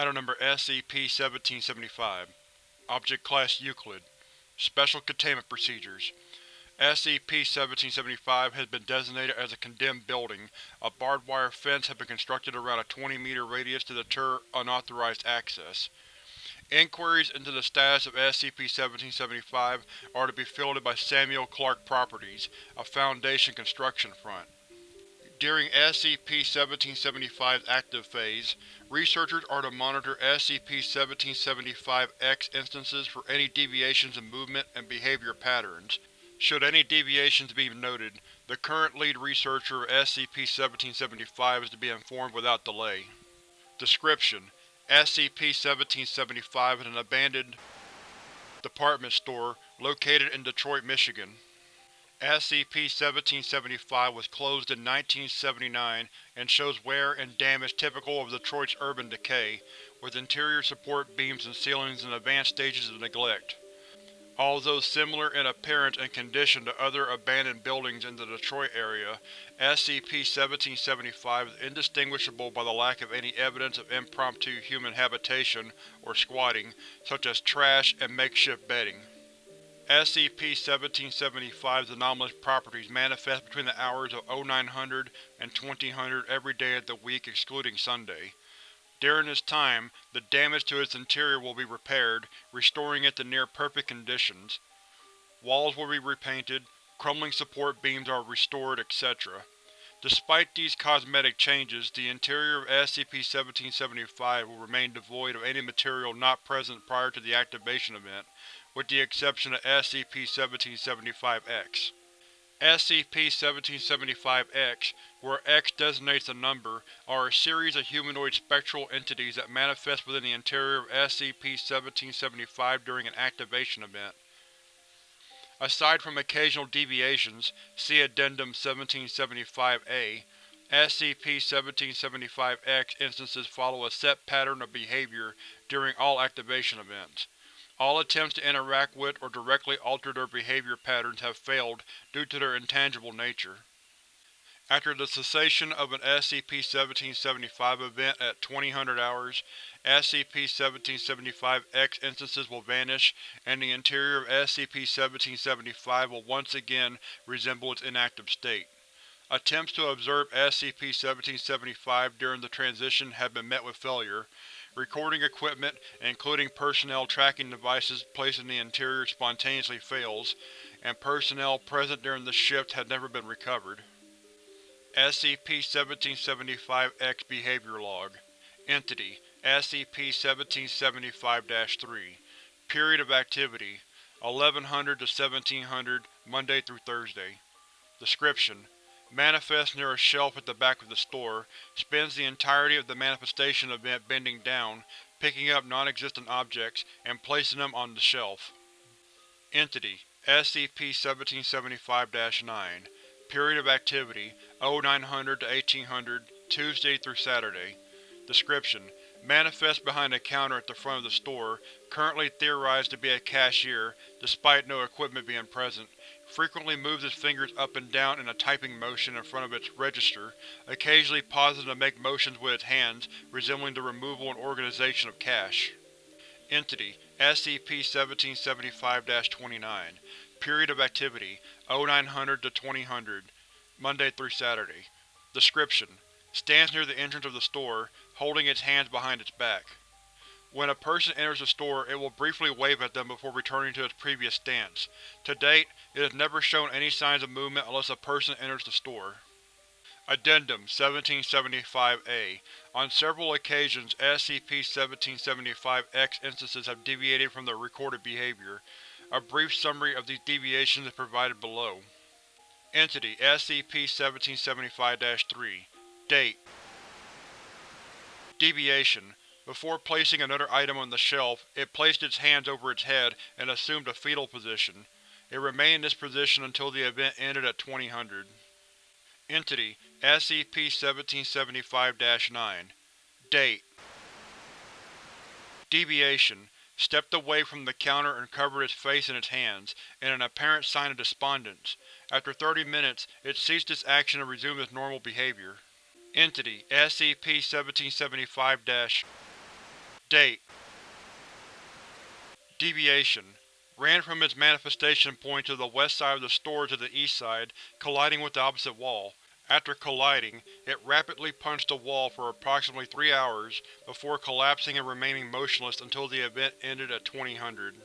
Item Number SCP-1775 Object Class Euclid Special Containment Procedures SCP-1775 has been designated as a condemned building. A barbed wire fence has been constructed around a 20-meter radius to deter unauthorized access. Inquiries into the status of SCP-1775 are to be fielded by Samuel Clark Properties, a Foundation construction front. During SCP-1775's active phase, researchers are to monitor SCP-1775-X instances for any deviations in movement and behavior patterns. Should any deviations be noted, the current lead researcher of SCP-1775 is to be informed without delay. Description: SCP-1775 is an abandoned department store located in Detroit, Michigan. SCP-1775 was closed in 1979 and shows wear and damage typical of Detroit's urban decay, with interior support beams and ceilings in advanced stages of neglect. Although similar in appearance and condition to other abandoned buildings in the Detroit area, SCP-1775 is indistinguishable by the lack of any evidence of impromptu human habitation or squatting, such as trash and makeshift bedding. SCP-1775's anomalous properties manifest between the hours of 0900 and 2000 every day of the week excluding Sunday. During this time, the damage to its interior will be repaired, restoring it to near-perfect conditions. Walls will be repainted, crumbling support beams are restored, etc. Despite these cosmetic changes, the interior of SCP-1775 will remain devoid of any material not present prior to the activation event, with the exception of SCP-1775-X. SCP-1775-X, where X designates a number, are a series of humanoid spectral entities that manifest within the interior of SCP-1775 during an activation event. Aside from occasional deviations, see Addendum 1775-A, SCP-1775-X instances follow a set pattern of behavior during all activation events. All attempts to interact with or directly alter their behavior patterns have failed due to their intangible nature. After the cessation of an SCP-1775 event at 2000 hours, SCP-1775-X instances will vanish, and the interior of SCP-1775 will once again resemble its inactive state. Attempts to observe SCP-1775 during the transition have been met with failure, Recording equipment, including personnel tracking devices placed in the interior spontaneously fails, and personnel present during the shift has never been recovered. SCP-1775-X Behavior Log. Entity: SCP-1775-3 Period of Activity: 1100 to 1700, Monday through Thursday. Description: Manifests near a shelf at the back of the store, spends the entirety of the manifestation event bending down, picking up non-existent objects, and placing them on the shelf. Entity: SCP-1775-9 Period of Activity: 0900 to 1800, Tuesday through Saturday Description: Manifests behind a counter at the front of the store, currently theorized to be a cashier, despite no equipment being present, frequently moves its fingers up and down in a typing motion in front of its register, occasionally pausing to make motions with its hands resembling the removal and organization of cash. Entity: SCP-1775-29 Period of Activity: 0900 to 2000, Monday through Saturday Description: Stands near the entrance of the store, holding its hands behind its back. When a person enters the store, it will briefly wave at them before returning to its previous stance. To date, it has never shown any signs of movement unless a person enters the store. Addendum 1775-A On several occasions, SCP-1775-X instances have deviated from their recorded behavior. A brief summary of these deviations is provided below. Entity SCP-1775-3 Date Deviation before placing another item on the shelf, it placed its hands over its head and assumed a fetal position. It remained in this position until the event ended at 2000. Entity: SCP-1775-9 Date Deviation: Stepped away from the counter and covered its face in its hands, in an apparent sign of despondence. After 30 minutes, it ceased its action and resumed its normal behavior. Entity: SCP-1775- Date Deviation Ran from its manifestation point to the west side of the store to the east side, colliding with the opposite wall. After colliding, it rapidly punched the wall for approximately three hours, before collapsing and remaining motionless until the event ended at 2000.